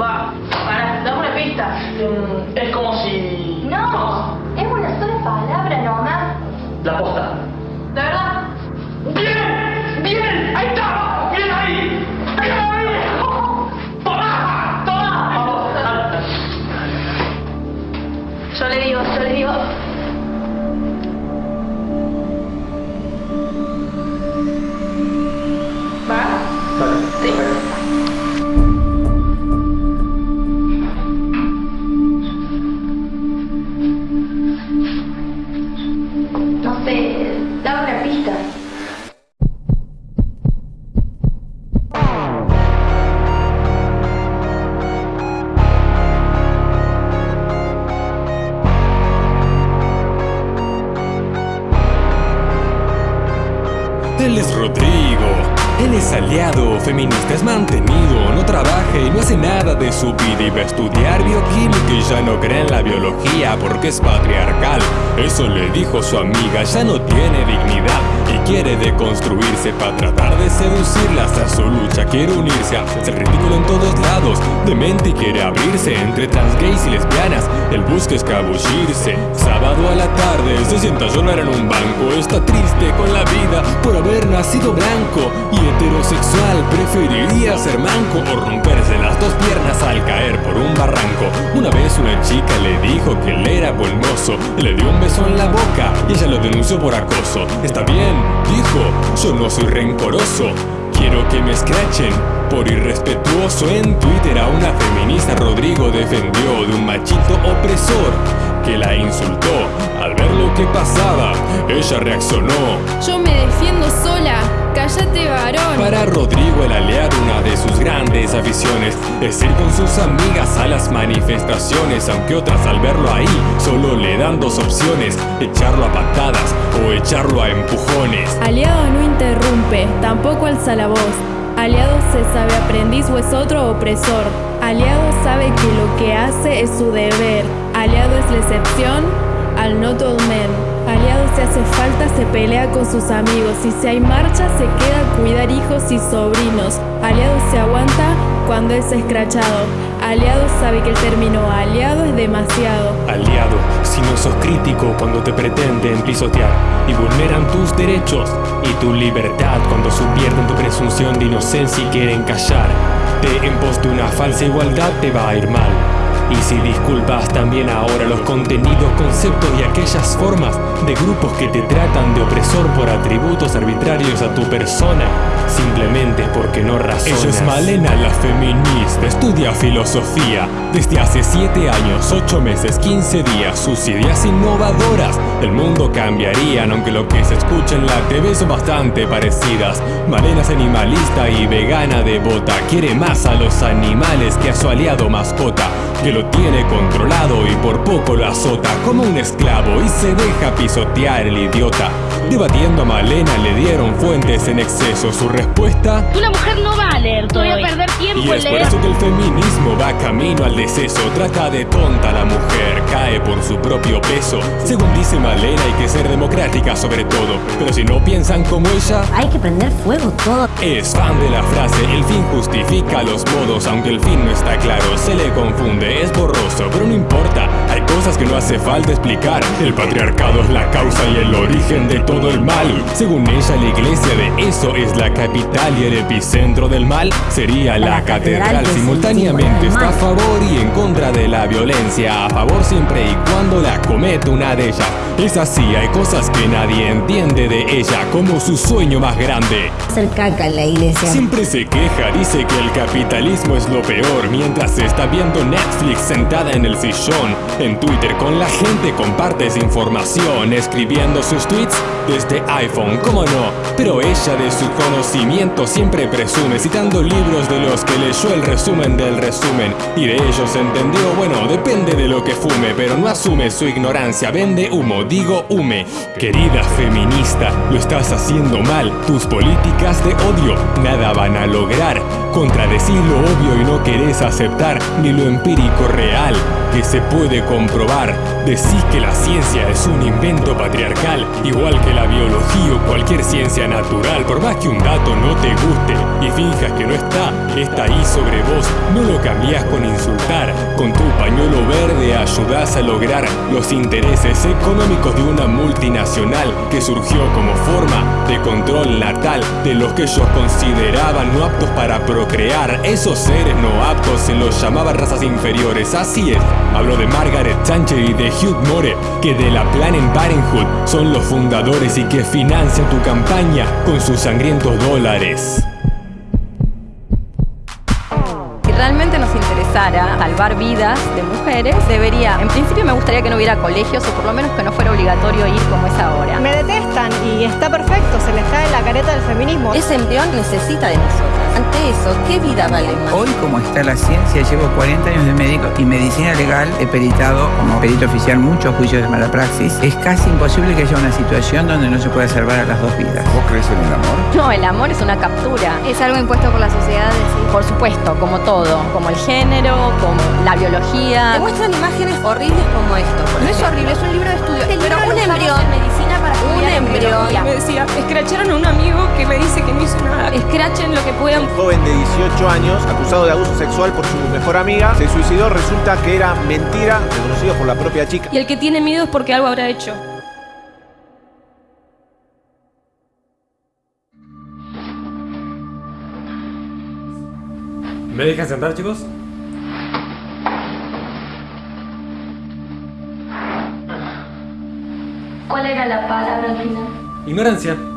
Va, para, dame una pista. Mm, es como si... No, es una sola palabra nomás. La posta. Aliado, feminista es mantenido, no trabaja y no hace nada de su vida y va a estudiar bioquímica y ya no cree en la biología porque es patriarcal. Eso le dijo su amiga, ya no tiene dignidad y quiere deconstruirse para tratar de seducirlas a su lucha. Quiere unirse a ser ridículo en todos lados, demente y quiere abrirse entre trans gays y lesbianas. Él busca escabullirse. Sábado a la tarde se sienta a llorar en un banco. Está triste con la vida por haber nacido blanco y heterosexual. Preferiría ser manco o romperse las dos piernas al caer por un barranco. Una vez una chica le dijo que él era bolmoso. Le dio un beso en la boca y ella lo denunció por acoso. Está bien, dijo, yo no soy rencoroso. Quiero que me escrachen por irrespetuoso en Twitter a una feminista Rodrigo defendió de un machito opresor que la insultó al ver lo que pasaba. Ella reaccionó. Yo me defiendo sola, cállate varón. Para Rodrigo el aliado una de sus grandes aficiones es ir con sus amigas a las manifestaciones, aunque otras al verlo ahí solo le dan dos opciones, echarlo a patadas o echarlo a empujones. Aliado no interrumpe, tampoco alza la voz. Aliado se sabe aprendiz o es otro opresor. Aliado sabe que lo que hace es su deber. Aliado es la excepción al not all men. Aliado si hace falta se pelea con sus amigos y si hay marcha se queda a cuidar hijos y sobrinos. Aliado se aguanta cuando es escrachado. Aliado sabe que el término aliado es demasiado. Aliado, si no sos crítico cuando te pretenden pisotear y vulneran tus derechos y tu libertad cuando subvierten tu presunción de inocencia y quieren callar. De en pos de una falsa igualdad te va a ir mal. Y si disculpas también ahora los contenidos, conceptos y aquellas formas de grupos que te tratan de opresor por atributos arbitrarios a tu persona, simplemente porque no razonas. Ella es Malena la feminista, estudia filosofía desde hace 7 años, 8 meses, 15 días. Sus ideas innovadoras, el mundo cambiarían, aunque lo que se escucha en la TV son bastante parecidas. Malena es animalista y vegana devota, quiere más a los animales que a su aliado mascota que lo tiene controlado y por poco lo azota como un esclavo y se deja pisotear el idiota. Debatiendo a Malena le dieron fuentes en exceso. Respuesta Una mujer no va a leer todo. Voy a perder y tiempo es en por leer. eso que el feminismo va camino al deceso. Trata de tonta a la mujer, cae por su propio peso. Según dice Malena, hay que ser democrática sobre todo. Pero si no piensan como ella, Hay que prender fuego todo. es fan de la frase, el fin justifica los modos, aunque el fin no está claro, se le confunde, es borroso, pero no importa, hay cosas que no hace falta explicar. El patriarcado es la causa y el origen de todo el mal. Según ella, la iglesia de eso es la capital y el epicentro del mal sería la, La catedral Simultáneamente está a favor y en contra de la violencia, a favor siempre y cuando la comete una de ellas. Es así, hay cosas que nadie entiende de ella, como su sueño más grande. Hacer caca en la iglesia. Siempre se queja, dice que el capitalismo es lo peor Mientras está viendo Netflix sentada en el sillón En Twitter con la gente comparte esa información Escribiendo sus tweets desde iPhone, cómo no Pero ella de su conocimiento siempre presume Citando libros de los que leyó el resumen del resumen. Y de ellos entendió, bueno, depende de lo que fume Pero no asume su ignorancia, vende humo, digo hume. Querida feminista, lo estás haciendo mal Tus políticas de odio nada van a lograr Contradecís lo obvio y no querés aceptar ni lo empírico real que se puede comprobar. Decís que la ciencia es un invento patriarcal, igual que la biología o cualquier ciencia natural. Por más que un dato no te guste y finjas que no está, está ahí sobre vos. No lo cambiás con insultar. Con tu pañuelo verde ayudás a lograr los intereses económicos de una multinacional que surgió como forma de control natal de los que ellos consideraban no aptos para procrear. Esos seres no aptos se los llamaban razas inferiores. Así es. Hablo de Margaret Thatcher y de Hugh More, que de la Planned Parenthood son los fundadores y que financian tu campaña con sus sangrientos dólares. Si realmente nos interesara salvar vidas de mujeres, debería, en principio me gustaría que no hubiera colegios o por lo menos que no fuera obligatorio ir como es ahora. Me detestan y está perfecto, feminismo. Ese embrión necesita de nosotras. Ante eso, ¿qué vida vale más? Hoy, como está la ciencia, llevo 40 años de médico y medicina legal. He peritado como perito oficial muchos juicios de mala praxis. Es casi imposible que haya una situación donde no se pueda salvar a las dos vidas. ¿Vos crees en el amor? No, el amor es una captura. Es algo impuesto por la sociedad, decís. Por supuesto, como todo, como el género, como la biología. Te muestran imágenes horribles como esto. No es horrible, es un libro Escrachen lo que puedan. Un joven de 18 años, acusado de abuso sexual por su mejor amiga, se suicidó. Resulta que era mentira, reconocido por la propia chica. Y el que tiene miedo es porque algo habrá hecho. ¿Me dejan sentar, chicos? ¿Cuál era la palabra al final? Ignorancia.